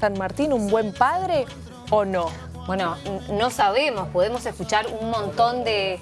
San Martín un buen padre o no? Bueno, no sabemos, podemos escuchar un montón de,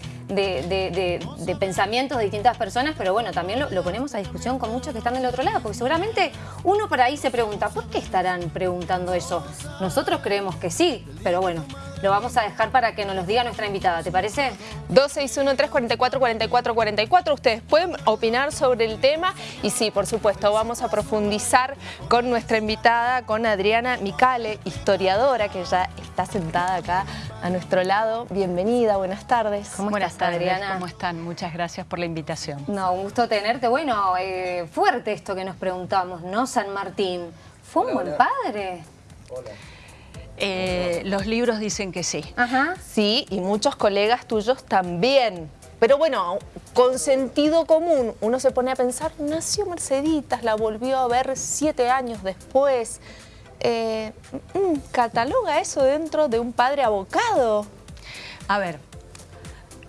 pensamientos de distintas personas, pero bueno, también lo, lo, ponemos a discusión con muchos que están del otro lado, porque seguramente uno por ahí se pregunta, ¿por qué estarán preguntando eso? Nosotros creemos que sí, pero bueno, lo vamos a dejar para que nos lo diga nuestra invitada, ¿te parece? 261-344-4444, ustedes pueden opinar sobre el tema y sí, por supuesto, vamos a profundizar con nuestra invitada, con Adriana Micale, historiadora, que ya está sentada acá a nuestro lado. Bienvenida, buenas tardes. ¿Cómo buenas estás, tardes, Adriana? ¿Cómo están? Muchas gracias por la invitación. No, un gusto tenerte. Bueno, eh, fuerte esto que nos preguntamos, ¿no? San Martín, ¿fue un buen padre? Hola. Eh, los libros dicen que sí. Ajá. Sí, y muchos colegas tuyos también. Pero bueno, con sentido común, uno se pone a pensar, nació Merceditas, la volvió a ver siete años después. Eh, mm, ¿Cataloga eso dentro de un padre abocado? A ver,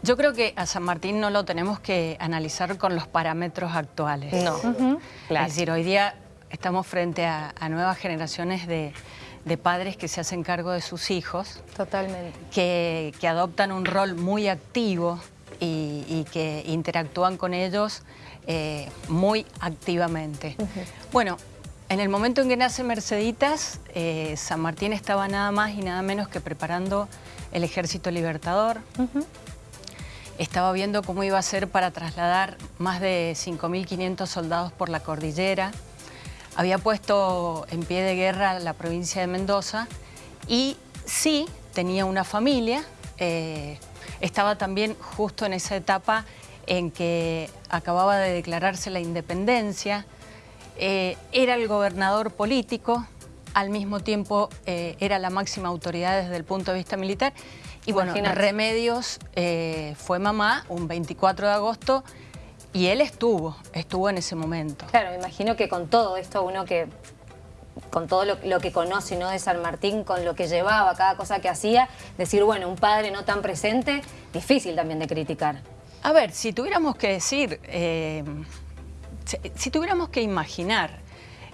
yo creo que a San Martín no lo tenemos que analizar con los parámetros actuales. No, Es decir, hoy día estamos frente a nuevas generaciones de, de padres que se hacen cargo de sus hijos. Totalmente. Que, adoptan un rol muy activo y, que interactúan con ellos eh, muy activamente. Bueno, en el momento en que nace Merceditas, eh, San Martín estaba nada más y nada menos que preparando el Ejército Libertador. Estaba viendo cómo iba a ser para trasladar más de 5.500 soldados por la cordillera había puesto en pie de guerra la provincia de Mendoza y sí tenía una familia, eh, estaba también justo en esa etapa en que acababa de declararse la independencia, eh, era el gobernador político, al mismo tiempo eh, era la máxima autoridad desde el punto de vista militar. Y bueno, Remedios fue mamá un 24 de agosto y él estuvo, estuvo en ese momento. Claro, me imagino que con todo esto uno que con todo lo, que conoce ¿no? de San Martín, con lo que llevaba, cada cosa que hacía, decir, bueno, un padre no tan presente, difícil también de criticar. A ver, si tuviéramos que decir, eh, si, tuviéramos que imaginar,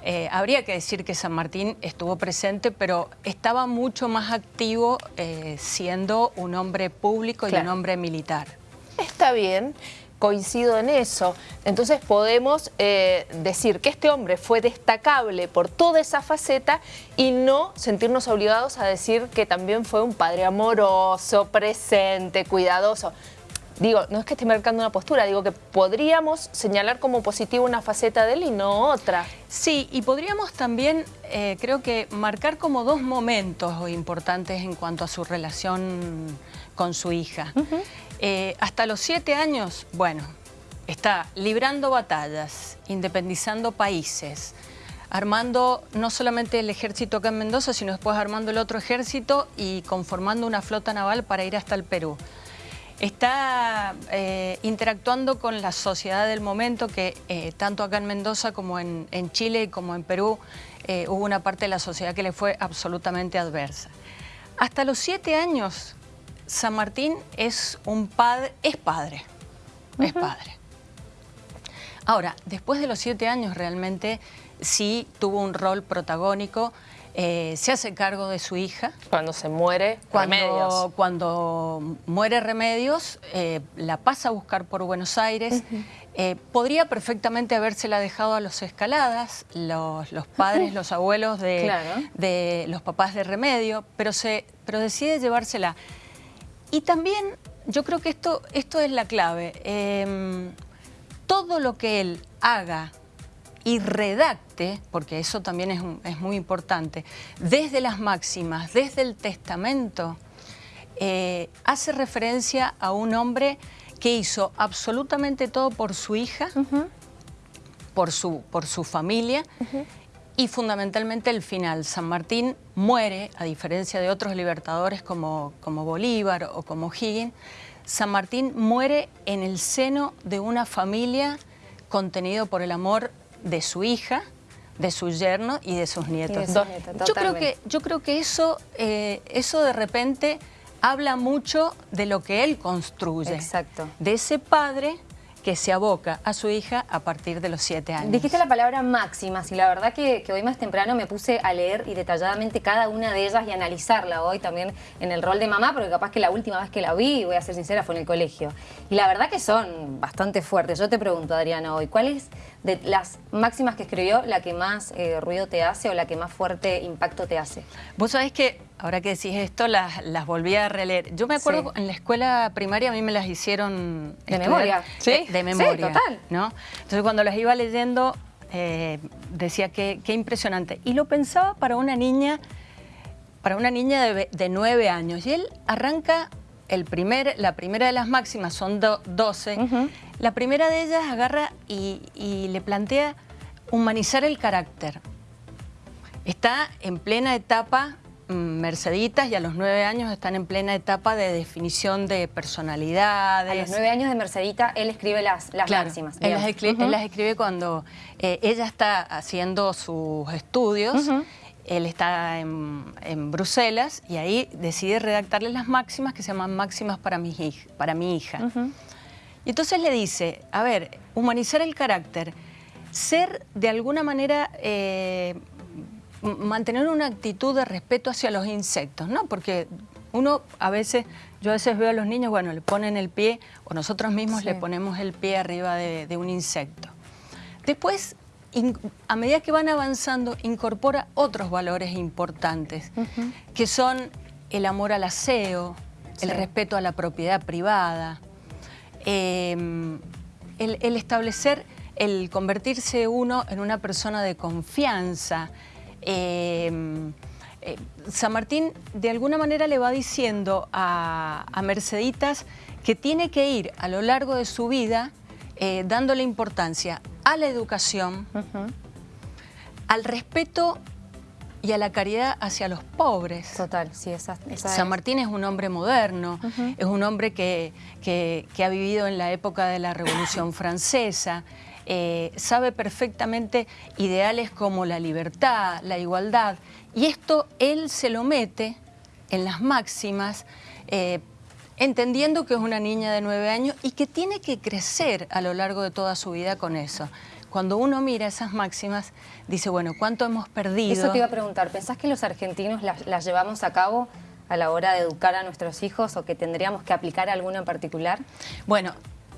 eh, habría que decir que San Martín estuvo presente, pero estaba mucho más activo eh, siendo un hombre público y un hombre militar. Está bien coincido en eso. Entonces podemos eh, decir que este hombre fue destacable por toda esa faceta y no sentirnos obligados a decir que también fue un padre amoroso, presente, cuidadoso. Digo, no es que esté marcando una postura, digo que podríamos señalar como positivo una faceta de él y no otra. Sí, y podríamos también, eh, creo que, marcar como dos momentos importantes en cuanto a su relación con su hija. Eh, hasta los siete años, bueno, está librando batallas, independizando países, armando no solamente el ejército acá en Mendoza, sino después armando el otro ejército y conformando una flota naval para ir hasta el Perú. Está eh, interactuando con la sociedad del momento que eh, tanto acá en Mendoza como en, Chile como en Perú hubo una parte de la sociedad que le fue absolutamente adversa. Hasta los siete años San Martín es un padre, es padre, es padre. Ahora, después de los siete años realmente sí tuvo un rol protagónico, eh, se hace cargo de su hija. Cuando se muere cuando, Remedios. Cuando muere Remedios, eh, la pasa a buscar por Buenos Aires. Eh, podría perfectamente habérsela dejado a los Escaladas, los, padres, los abuelos de, de, los papás de Remedio, pero, se, pero decide llevársela. Y también yo creo que esto, esto es la clave. Em, todo lo que él haga y redacte, porque eso también es, muy importante, desde las máximas, desde el testamento, eh, hace referencia a un hombre que hizo absolutamente todo por su hija, por, su, por su familia, y fundamentalmente el final. San Martín muere, a diferencia de otros libertadores como, como Bolívar o como Higgins, San Martín muere en el seno de una familia contenido por el amor de su hija, de su yerno y de sus nietos. yo, creo que, yo creo que eso, eh, eso de repente habla mucho de lo que él construye. Exacto. De ese padre que se aboca a su hija a partir de los siete años. Dijiste la palabra máximas y la verdad que, hoy más temprano me puse a leer y detalladamente cada una de ellas y analizarla hoy también en el rol de mamá, porque capaz que la última vez que la vi, voy a ser sincera, fue en el colegio. Y la verdad que son bastante fuertes. Yo te pregunto, Adriana, hoy, ¿cuál es de las máximas que escribió la que más eh, ruido te hace o la que más fuerte impacto te hace? Vos sabés que Ahora que decís esto, las, volví a releer. Yo me acuerdo en la escuela primaria a mí me las hicieron... ¿De memoria? ¿Sí? De, memoria. total. ¿no? Entonces cuando las iba leyendo eh, decía que qué impresionante. Y lo pensaba para una niña, para una niña de, nueve años. Y él arranca el primer, la primera de las máximas, son doce. La primera de ellas agarra y, y le plantea humanizar el carácter. Está en plena etapa Mm, Merceditas y a los nueve años están en plena etapa de definición de personalidades. A los nueve años de Mercedita él escribe las, las máximas. Él las, escribe, cuando eh, ella está haciendo sus estudios, él está en, Bruselas y ahí decide redactarle las máximas que se llaman máximas para mi, para mi hija. Y entonces le dice, a ver, humanizar el carácter, ser de alguna manera... Eh, mantener una actitud de respeto hacia los insectos, ¿no? Porque uno a veces, yo a veces veo a los niños, bueno, le ponen el pie, o nosotros mismos le ponemos el pie arriba de, un insecto. Después, a medida que van avanzando, incorpora otros valores importantes, que son el amor al aseo, el respeto a la propiedad privada, em, el establecer, el convertirse uno en una persona de confianza, Em, eh, San Martín de alguna manera le va diciendo a, Merceditas que tiene que ir a lo largo de su vida eh, dándole importancia a la educación, al respeto y a la caridad hacia los pobres. Total, sí, esa, San Martín es un hombre moderno, es un hombre que, que, ha vivido en la época de la Revolución Francesa, eh, sabe perfectamente ideales como la libertad, la igualdad, y esto él se lo mete en las máximas, eh, entendiendo que es una niña de nueve años y que tiene que crecer a lo largo de toda su vida con eso. Cuando uno mira esas máximas, dice, bueno, ¿cuánto hemos perdido? Eso te iba a preguntar, ¿pensás que los argentinos las, las llevamos a cabo a la hora de educar a nuestros hijos o que tendríamos que aplicar alguna en particular? Bueno,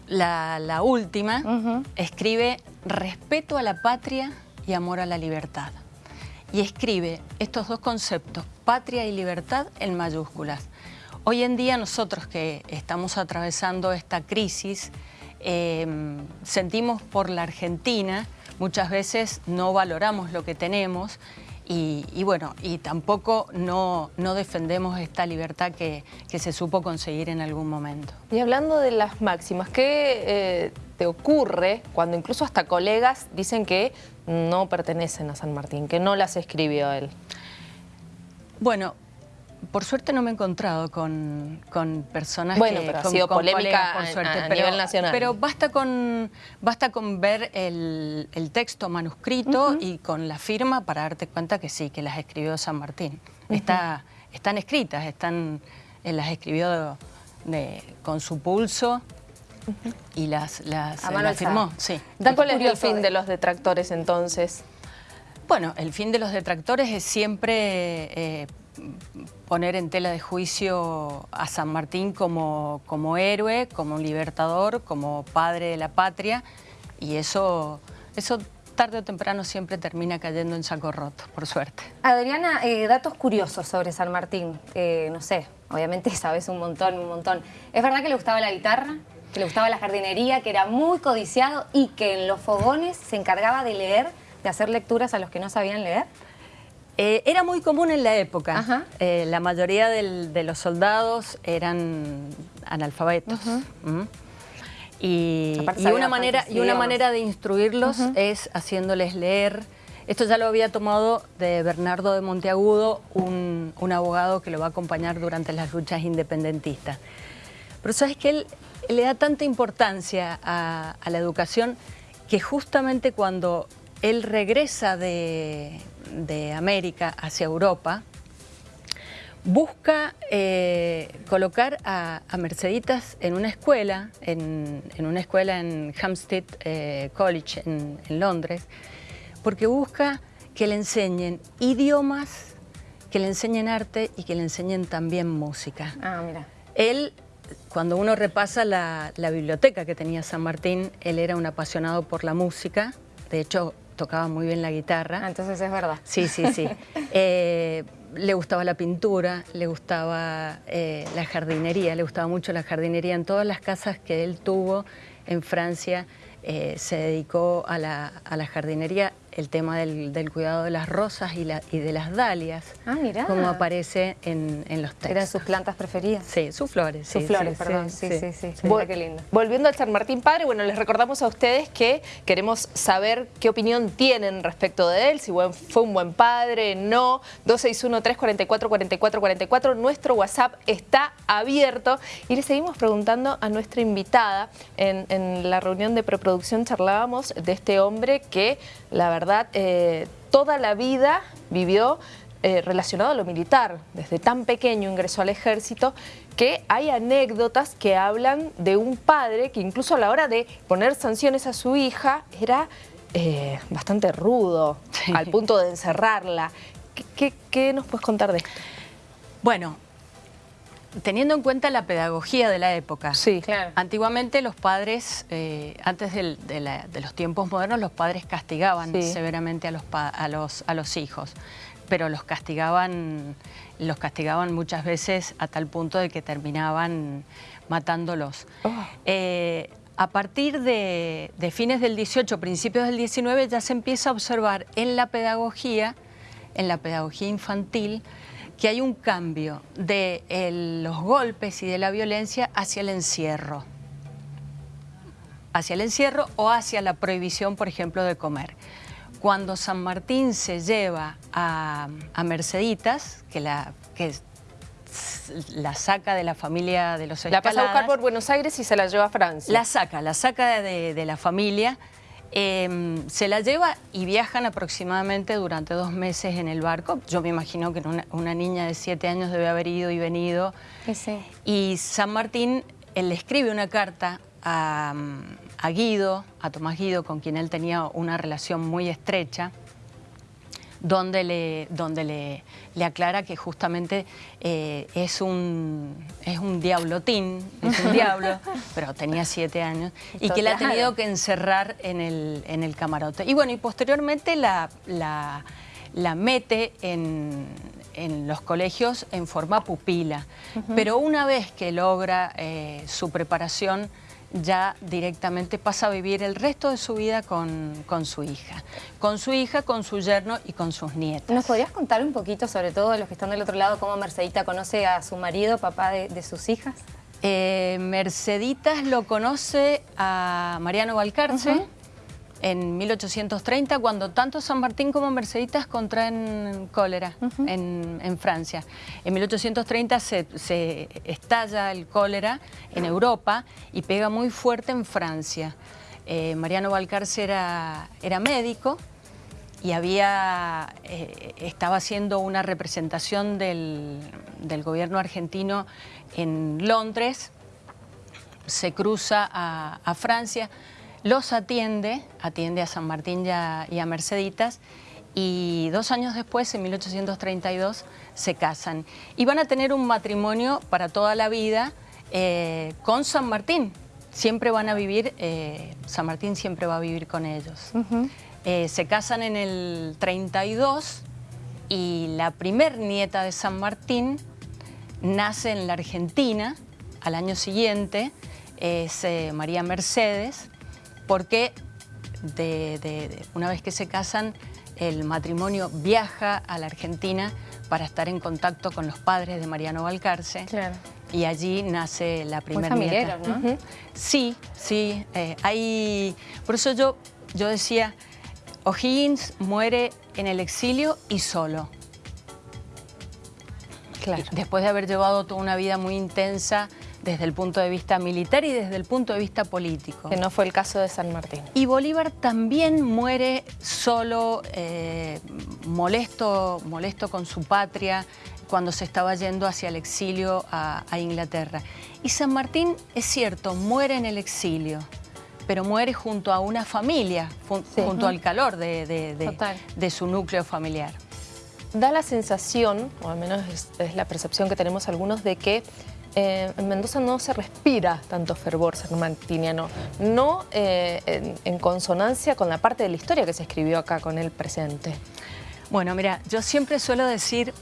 la, última, escribe respeto a la patria y amor a la libertad. Y escribe estos dos conceptos, patria y libertad, en mayúsculas. Hoy en día nosotros que estamos atravesando esta crisis, em, sentimos por la Argentina, muchas veces no valoramos lo que tenemos y, bueno, y tampoco no, defendemos esta libertad que, se supo conseguir en algún momento. Y hablando de las máximas, ¿qué eh, te ocurre cuando incluso hasta colegas dicen que no pertenecen a San Martín, que no las escribió él? Bueno, por suerte no me he encontrado con, personas bueno, que... pero ha sido polémica por suerte, a, nivel nacional. Pero basta con, basta con ver el, texto manuscrito y con la firma para darte cuenta que sí, que las escribió San Martín. Está, están escritas, están, él las escribió con su pulso y las, las, firmó. Sí. ¿Cuál es el fin de los detractores entonces? Bueno, el fin de los detractores es siempre... Eh, poner en tela de juicio a San Martín como, como héroe, como libertador, como padre de la patria y eso, eso tarde o temprano siempre termina cayendo en saco roto, por suerte. Adriana, eh, datos curiosos sobre San Martín, eh, no sé, obviamente sabes un montón, un montón. ¿Es verdad que le gustaba la guitarra? que le gustaba la jardinería, que era muy codiciado y que en los fogones se encargaba de leer, de hacer lecturas a los que no sabían leer? Eh, era muy común en la época. Eh, la mayoría de los soldados eran analfabetos. y, una manera, y una manera de instruirlos es haciéndoles leer. Esto ya lo había tomado de Bernardo de Monteagudo, un, abogado que lo va a acompañar durante las luchas independentistas. Pero sabes que él, le da tanta importancia a la educación que justamente cuando él regresa de, de América hacia Europa, busca eh, colocar a, Merceditas en una escuela, en, una escuela en Hampstead eh, College en, Londres, porque busca que le enseñen idiomas, que le enseñen arte y que le enseñen también música. Ah, mira. Él, cuando uno repasa la, biblioteca que tenía San Martín, él era un apasionado por la música, de hecho tocaba muy bien la guitarra. Ah, entonces es verdad. Sí, sí, sí. Eh, le gustaba la pintura, le gustaba eh, la jardinería, le gustaba mucho la jardinería. En todas las casas que él tuvo en Francia eh, se dedicó a la, a la jardinería el tema del, cuidado de las rosas y, de las dalias, ah, como aparece en, los textos. ¿Eran sus plantas preferidas? Sí, sus flores. Sus flores, perdón. Sí, sí, sí. qué lindo. Volviendo al San Martín Padre, bueno, les recordamos a ustedes que queremos saber qué opinión tienen respecto de él, si fue un buen padre, no. 261-344-4444, nuestro WhatsApp está abierto y le seguimos preguntando a nuestra invitada. En, en la reunión de preproducción charlábamos de este hombre que, la verdad, eh, toda la vida vivió eh, relacionado a lo militar. Desde tan pequeño ingresó al ejército que hay anécdotas que hablan de un padre que incluso a la hora de poner sanciones a su hija era eh, bastante rudo, al punto de encerrarla. qué nos puedes contar de esto? Bueno, teniendo en cuenta la pedagogía de la época. Sí, claro. Antiguamente los padres, eh, antes de, los tiempos modernos, los padres castigaban severamente a los, a, los, a los hijos, pero los castigaban, los castigaban muchas veces a tal punto de que terminaban matándolos. Oh. Eh, a partir de, de, fines del 18, principios del 19, ya se empieza a observar en la pedagogía, en la pedagogía infantil, que hay un cambio de los golpes y de la violencia hacia el encierro. Hacia el encierro o hacia la prohibición, por ejemplo, de comer. Cuando San Martín se lleva a, Merceditas, que la, que la saca de la familia de los escaladas... La pasa a buscar por Buenos Aires y se la lleva a Francia. La saca, la saca de, de la familia Em, se la lleva y viajan aproximadamente durante dos meses en el barco. Yo me imagino que una, niña de siete años debe haber ido y venido. Y San Martín él le escribe una carta a, a Guido, a Tomás Guido, con quien él tenía una relación muy estrecha, donde le, donde le, le aclara que justamente eh, es, un, es un diablotín, es un diablo, pero tenía siete años, y que la ha tenido que encerrar en el, en el camarote. Y bueno, y posteriormente la, la, la mete en, en los colegios en forma pupila, pero una vez que logra eh, su preparación, ya directamente pasa a vivir el resto de su vida con, su hija. Con su hija, con su yerno y con sus nietas. ¿Nos podrías contar un poquito, sobre todo los que están del otro lado, cómo Mercedita conoce a su marido, papá de, sus hijas? Eh, Merceditas lo conoce a Mariano Valcarce, en 1830, cuando tanto San Martín como Merceditas contraen cólera en, Francia. En 1830 se, estalla el cólera en Europa y pega muy fuerte en Francia. Eh, Mariano Valcarce era, era médico y había, eh, estaba haciendo una representación del, gobierno argentino en Londres, se cruza a Francia, los atiende, atiende a San Martín y a, Merceditas, y dos años después, en 1832, se casan. Y van a tener un matrimonio para toda la vida eh, con San Martín. Siempre van a vivir, eh, San Martín siempre va a vivir con ellos. Eh, se casan en el 32 y la primer nieta de San Martín nace en la Argentina al año siguiente, es María Mercedes, porque una vez que se casan, el matrimonio viaja a la Argentina para estar en contacto con los padres de Mariano Valcarce. Y allí nace la primera nieta. ¿no? Sí, sí. Eh, hay... Por eso yo, yo decía, O'Higgins muere en el exilio y solo. Claro. Después de haber llevado toda una vida muy intensa desde el punto de vista militar y desde el punto de vista político. Que no fue el caso de San Martín. Y Bolívar también muere solo, eh, molesto, molesto con su patria, cuando se estaba yendo hacia el exilio a, Inglaterra. Y San Martín, es cierto, muere en el exilio, pero muere junto a una familia, junto al calor de su núcleo familiar da la sensación, o al menos es, la percepción que tenemos algunos, de que eh, en Mendoza no se respira tanto fervor sanmartiniano, no eh, en, consonancia con la parte de la historia que se escribió acá con el presente. Bueno, mira, yo siempre suelo decir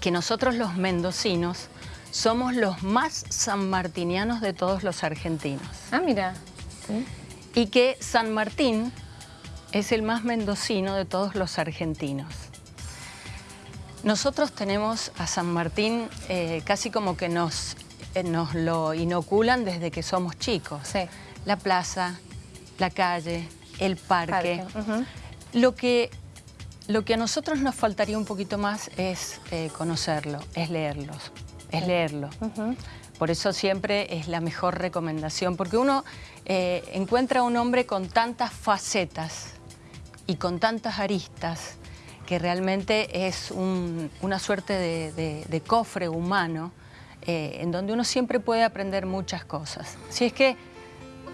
que nosotros los mendocinos somos los más sanmartinianos de todos los argentinos. Ah, mira. Y que San Martín es el más mendocino de todos los argentinos. Nosotros tenemos a San Martín eh, casi como que nos, eh, nos lo inoculan desde que somos chicos. La plaza, la calle, el parque. lo, que, lo que a nosotros nos faltaría un poquito más es eh, conocerlo, es leerlos, es leerlo. Por eso siempre es la mejor recomendación, porque uno encuentra un hombre con tantas facetas y con tantas aristas que realmente es una suerte de, cofre humano eh, en donde uno siempre puede aprender muchas cosas. Si es que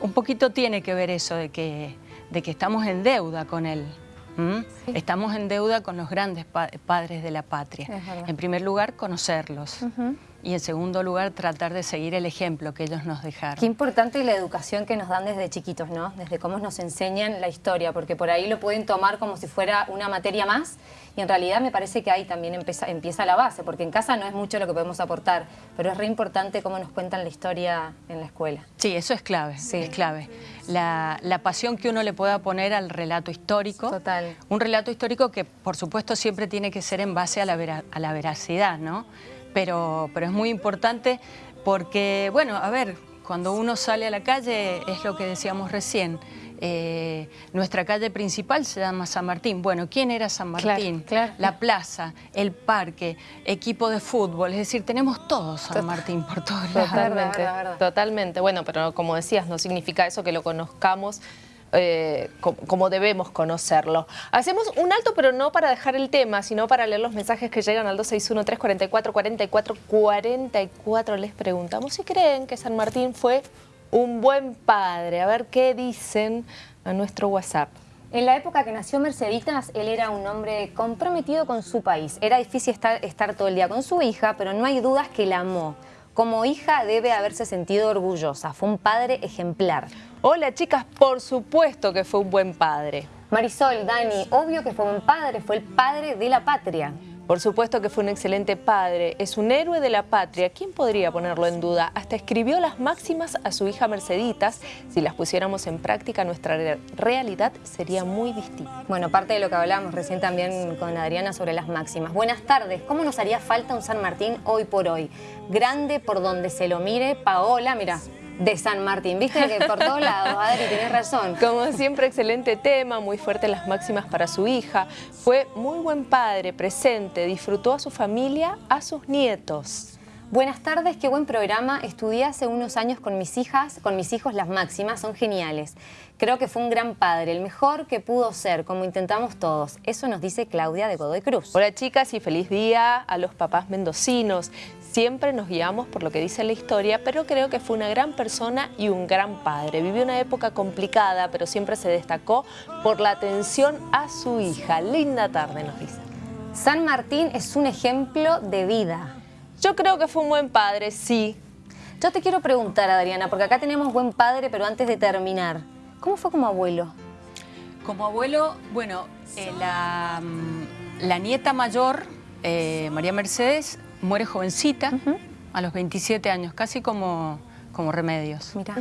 un poquito tiene que ver eso de que, de que estamos en deuda con él. Estamos en deuda con los grandes padres de la patria. En primer lugar, conocerlos y en segundo lugar tratar de seguir el ejemplo que ellos nos dejaron. Qué importante la educación que nos dan desde chiquitos, ¿no? Desde cómo nos enseñan la historia, porque por ahí lo pueden tomar como si fuera una materia más y en realidad me parece que ahí también empieza, empieza la base, porque en casa no es mucho lo que podemos aportar, pero es re importante cómo nos cuentan la historia en la escuela. Sí, eso es clave, sí. es clave. La, la, pasión que uno le pueda poner al relato histórico. Total. Un relato histórico que, por supuesto, siempre tiene que ser en base a la, a la veracidad, ¿no? Pero, pero es muy importante porque, bueno, a ver, cuando uno sale a la calle, es lo que decíamos recién, eh, nuestra calle principal se llama San Martín. Bueno, ¿quién era San Martín? La plaza, el parque, equipo de fútbol, es decir, tenemos todo San Martín por todos lados. Totalmente, totalmente. Bueno, pero como decías, no significa eso que lo conozcamos eh, como, debemos conocerlo. Hacemos un alto, pero no para dejar el tema, sino para leer los mensajes que llegan al 261-344-4444. Les preguntamos si creen que San Martín fue un buen padre. A ver qué dicen a nuestro WhatsApp. En la época que nació Merceditas, él era un hombre comprometido con su país. Era difícil estar, estar todo el día con su hija, pero no hay dudas que la amó. Como hija debe haberse sentido orgullosa. Fue un padre ejemplar. Hola chicas, por supuesto que fue un buen padre. Marisol, Dani, obvio que fue un padre, fue el padre de la patria. Por supuesto que fue un excelente padre, es un héroe de la patria, ¿quién podría ponerlo en duda? Hasta escribió las máximas a su hija Merceditas, si las pusiéramos en práctica nuestra realidad sería muy distinta. Bueno, parte de lo que hablamos recién también con Adriana sobre las máximas. Buenas tardes, ¿cómo nos haría falta un San Martín hoy por hoy? Grande por donde se lo mire, Paola, mira, de San Martín. Viste que por todos lados, Adri, tenés razón. Como siempre, excelente tema, muy fuerte las máximas para su hija. Fue muy buen padre, presente, disfrutó a su familia, a sus nietos. Buenas tardes, qué buen programa. Estudié hace unos años con mis hijas, con mis hijos las máximas, son geniales. Creo que fue un gran padre, el mejor que pudo ser, como intentamos todos. Eso nos dice Claudia de Godoy Cruz. Hola chicas y feliz día a los papás mendocinos. Siempre nos guiamos por lo que dice la historia, pero creo que fue una gran persona y un gran padre. Vivió una época complicada, pero siempre se destacó por la atención a su hija. Linda tarde, nos dice. San Martín es un ejemplo de vida. Yo creo que fue un buen padre, sí. Yo te quiero preguntar, Adriana, porque acá tenemos buen padre, pero antes de terminar, ¿cómo fue como abuelo? Como abuelo, bueno, eh, la, mm, la, nieta mayor, eh, María Mercedes, muere jovencita, a los 27 años, casi como, como Remedios. Mira.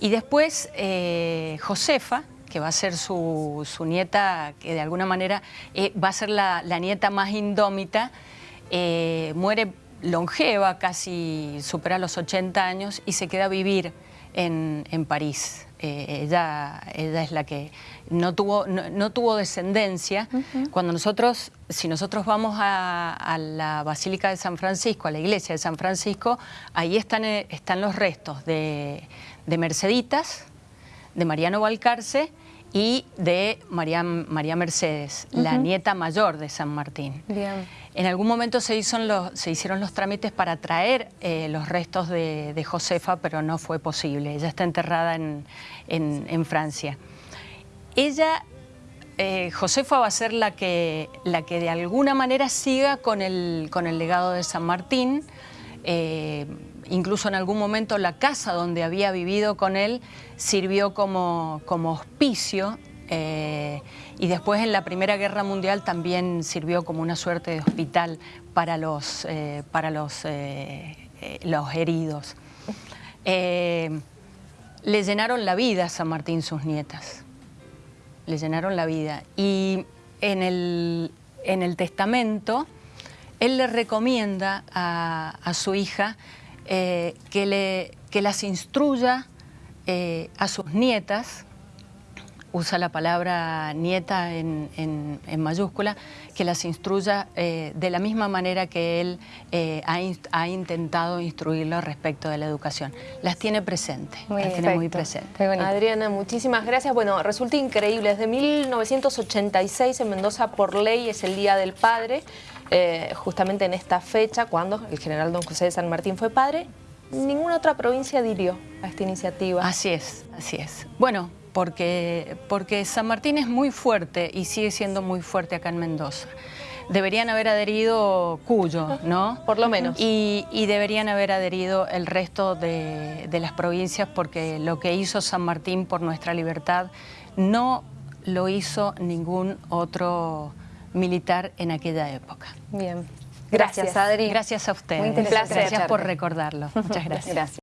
y después eh, Josefa, que va a ser su, nieta, que de alguna manera eh, va a ser la, nieta más indómita, eh, muere longeva, casi supera los 80 años y se queda a vivir en, París. Eh, ella, ella es la que no tuvo, no, tuvo descendencia. Cuando nosotros, si nosotros vamos a, la Basílica de San Francisco, a la iglesia de San Francisco, ahí están, eh, están los restos de, de Merceditas, de Mariano Valcarce y de María, María Mercedes, la nieta mayor de San Martín. En algún momento se, hicieron los trámites para traer eh, los restos de, Josefa, pero no fue posible. Ella está enterrada en, Francia. Ella, eh, Josefa va a ser la que, la que de alguna manera siga con el, con el legado de San Martín, eh, incluso en algún momento la casa donde había vivido con él sirvió como, como hospicio y después en la Primera Guerra Mundial también sirvió como una suerte de hospital para los, eh, para los, eh, los heridos. le llenaron la vida a San Martín sus nietas, le llenaron la vida y en el, en el testamento él le recomienda a su hija eh, que, le, que las instruya eh, a sus nietas, usa la palabra nieta en, mayúscula, que las instruya eh, de la misma manera que él ha, intentado instruirlo respecto de la educación. Las tiene presentes, las tiene muy presentes. Adriana, muchísimas gracias. Bueno, resulta increíble, desde 1986 en Mendoza por ley es el Día del Padre, eh, justamente en esta fecha, cuando el general don José de San Martín fue padre, ninguna otra provincia adhirió a esta iniciativa. Así es, así es. Bueno, porque, porque San Martín es muy fuerte y sigue siendo muy fuerte acá en Mendoza. Deberían haber adherido Cuyo, ¿no? Por lo menos. Y, deberían haber adherido el resto de, de las provincias porque lo que hizo San Martín por nuestra libertad no lo hizo ningún otro militar en aquella época. Bien. Gracias, Adri. Gracias a usted. Muy Gracias por recordarlo. Muchas gracias. gracias.